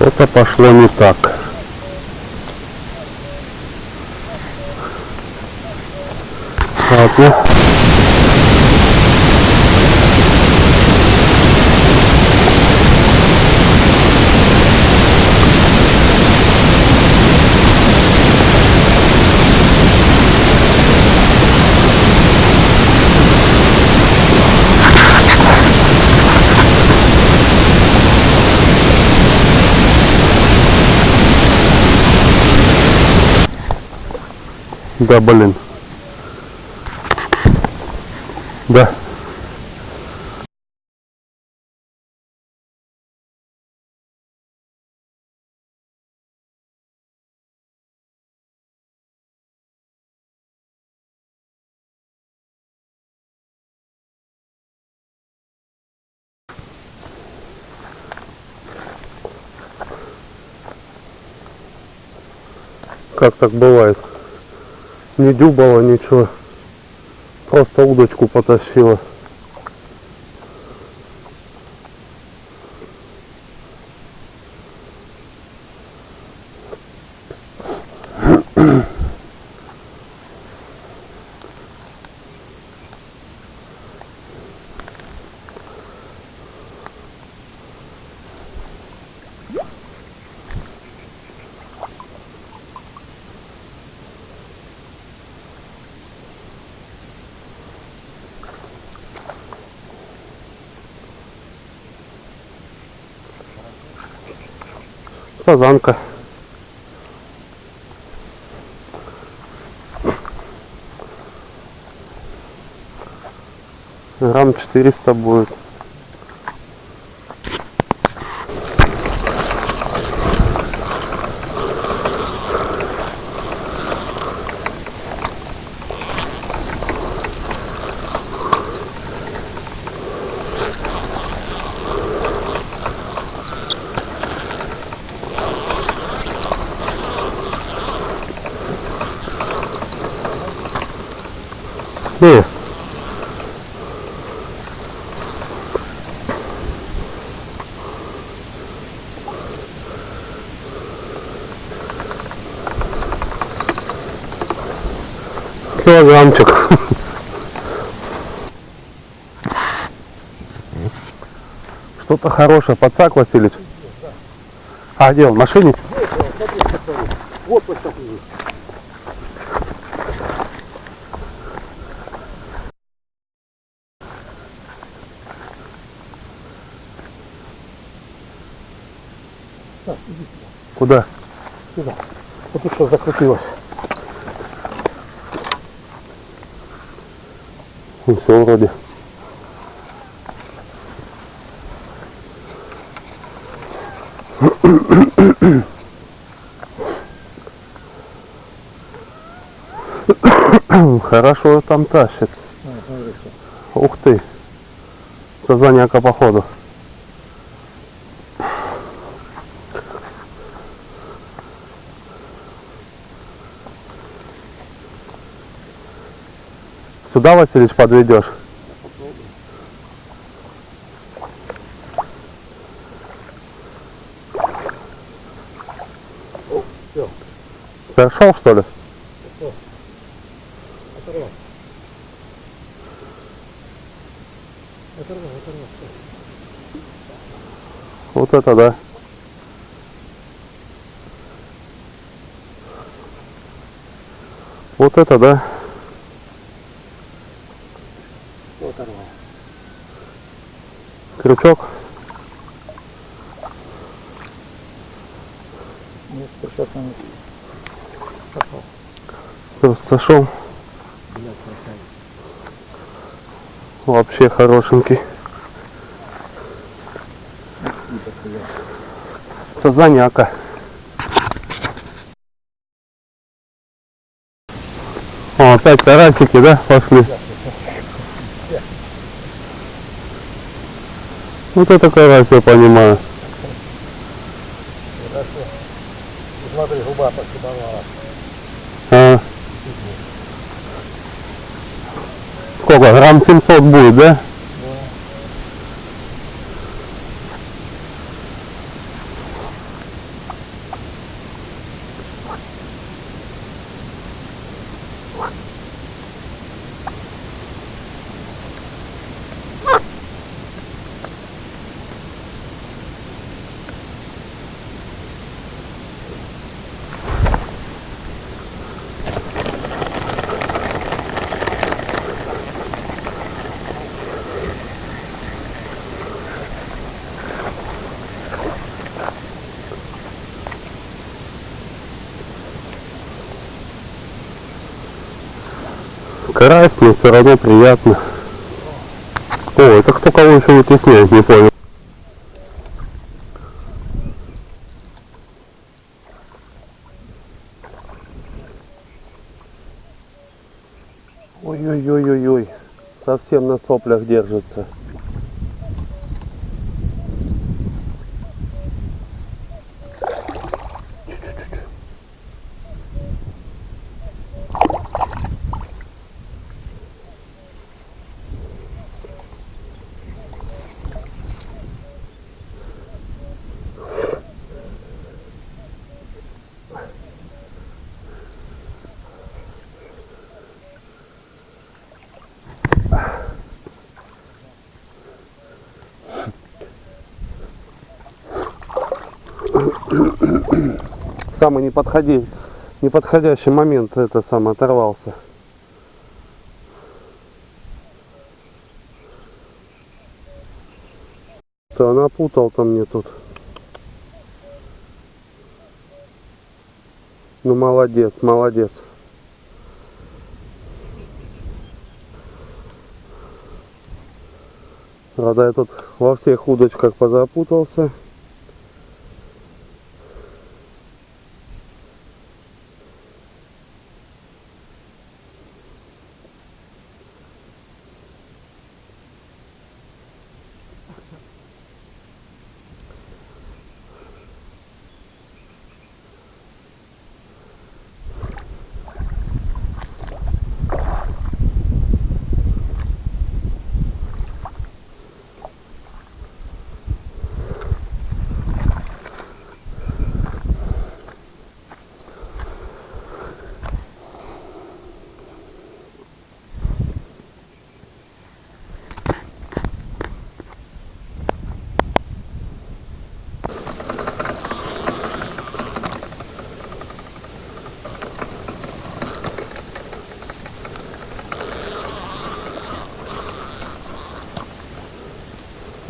Что-то пошло не так. Ладно. Да, блин. Да. Как так бывает? Не дюбало ничего. Просто удочку потащила. Сазанка. Грамм 400 будет. Не. Килограммчик. Что-то хорошее. Подсак, Васильевич? А, где он? В машине? Вот иди Куда? сюда. Вот тут что закрутилось. Ну, все вроде. Хорошо там тащит. Ух ты. Сазаняка походу. Сюда, Васильевич, подведешь? Сошел, что ли? Оторвал, оторвал. всё. Вот это да. Вот это да. Всё оторвал. Крючок. Нет, сейчас он пошел. Просто сошел. Вообще хорошенький. Сазаняка. О, опять карасики, да, пошли? Вот это карась, я понимаю. Хорошо. Смотри, губа пошибовала. А. Сколько? Грамм 700 будет, да? Карась, но все равно приятно. О, это кто кого еще вытесняет, не понял. Ой-ой-ой-ой-ой. Совсем на соплях держится. Самый неподходи, неподходящий момент это сам оторвался. То напутал-то мне тут. Ну молодец, молодец. Правда, я тут во всех удочках позапутался.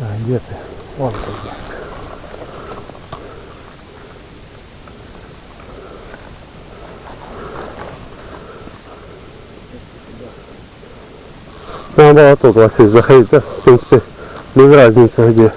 А, где ты? Вон ты где. Надо было тут Василий заходить, да? В принципе, без разницы где.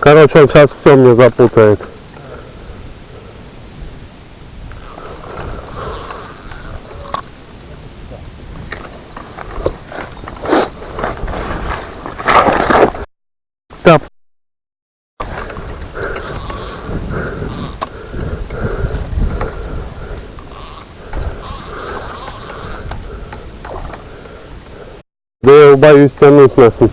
Короче, он сейчас все мне запутает. Да. Да я боюсь тянуть нахуй.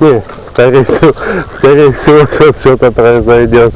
Не, скорее всего, скорее всего, сейчас что-то произойдет.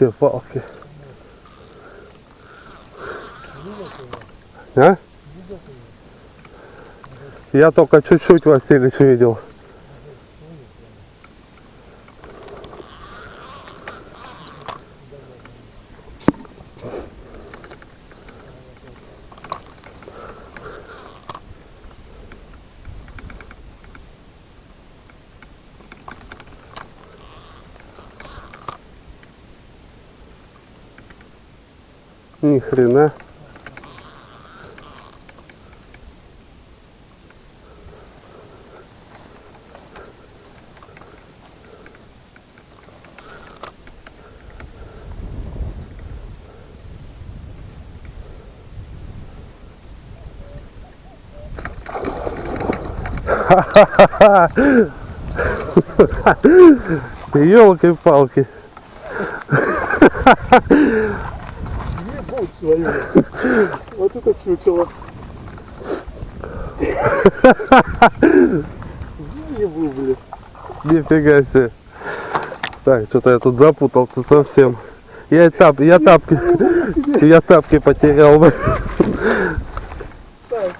Елки-палки. А? Я только чуть-чуть Васильевич видел. Ни хрена. Елки-палки. Ебать твою. Вот это чучело. Ебу, блин. Нифига себе. Так, что-то я тут запутался совсем. Я тап, я тапки, я тапки потерял. Так,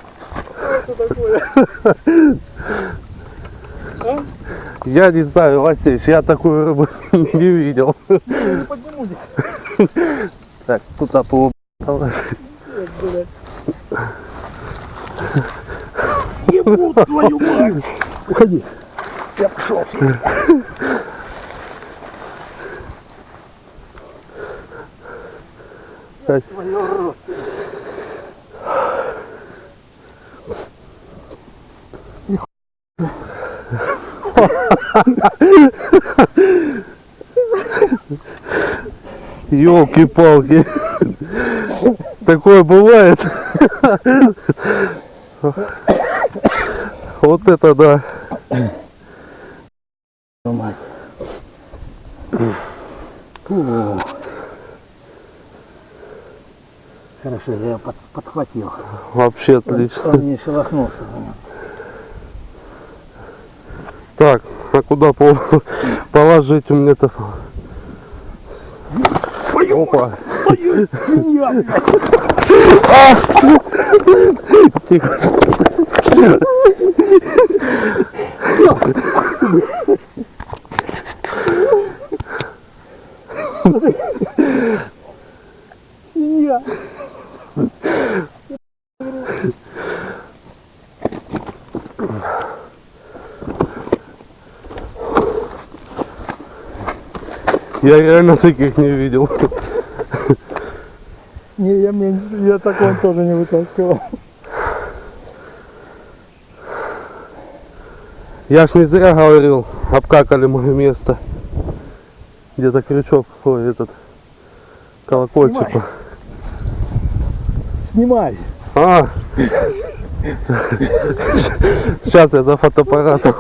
что это такое? Я не знаю, Васильевич, я такую рыбу не видел. Я не подниму никак, Так, туда по положи. блядь. Ебу твою мать. Уходи. Я пошел. Твою рот. Елки-палки. Такое бывает. Вот это да. Хорошо, я под- подхватил. Вообще отлично. Он не шелохнулся. Так, а куда 等会儿医啊这个心愿 Я реально таких не видел. Не, я, мне, я такого тоже не вытаскивал. Я ж не зря говорил, обкакали мое место. Где-то крючок, ой, этот колокольчик. Снимай. Снимай. А! Сейчас я за фотоаппаратом.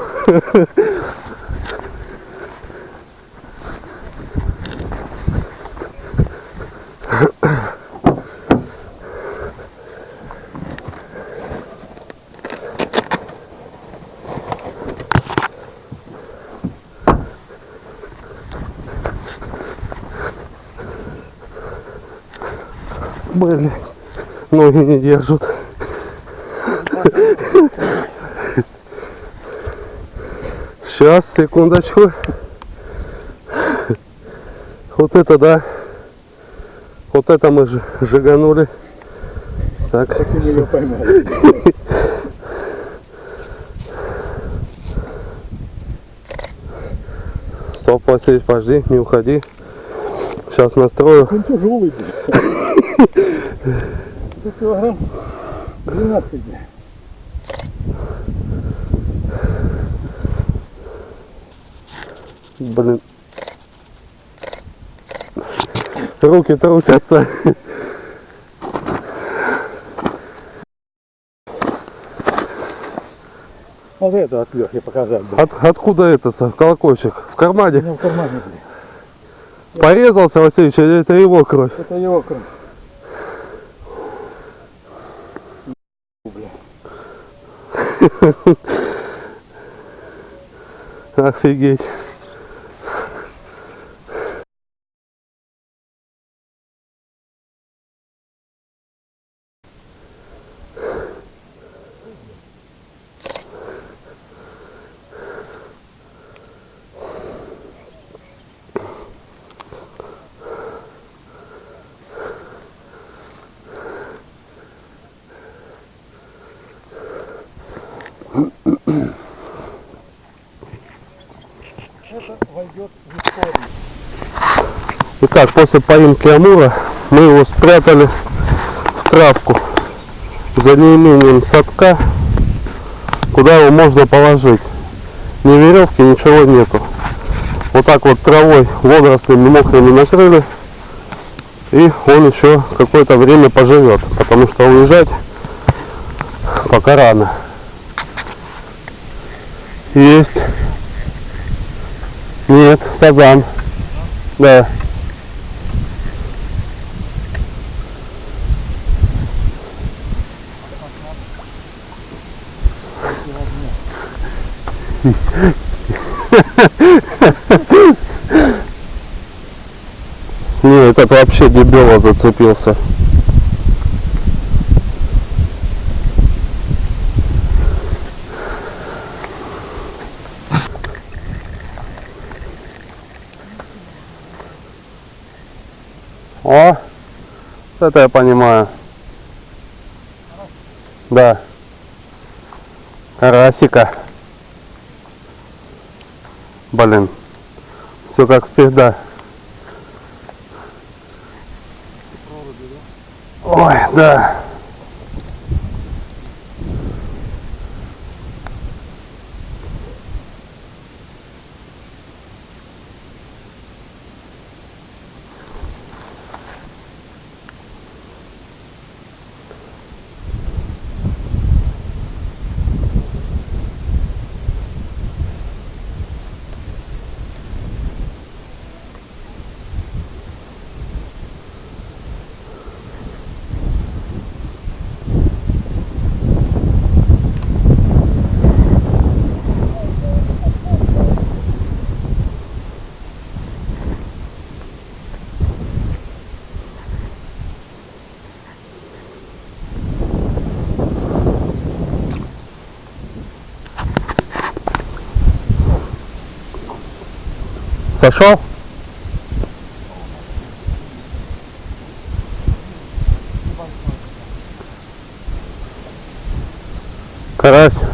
Блин, ноги не держат. Сейчас, секундочку. Вот это да. Вот это мы жиганули. Так, поймал. стоп, Василий, подожди, не уходи. Сейчас настрою. Он тяжелый, блядь. Это килограмм 12, блядь. Блин. Руки трусятся. Вот это от Лехи показать, блядь. От, откуда это, колокольчик? В кармане? меня в кармане, блядь. Порезался, Васильевич, или это его кровь? Это его кровь. Офигеть. Итак, после поимки Амура мы его спрятали в травку за неимением садка, куда его можно положить. Ни веревки, ничего нету. Вот так вот травой, водорослями мокрыми накрыли. И он еще какое-то время поживет, потому что уезжать пока рано. Есть. Нет, сазан. Да. Не, этот вообще дебила зацепился. О, это я понимаю. Да. Карасика. Блин. Все как всегда. Ой, да. Сошел? Карась.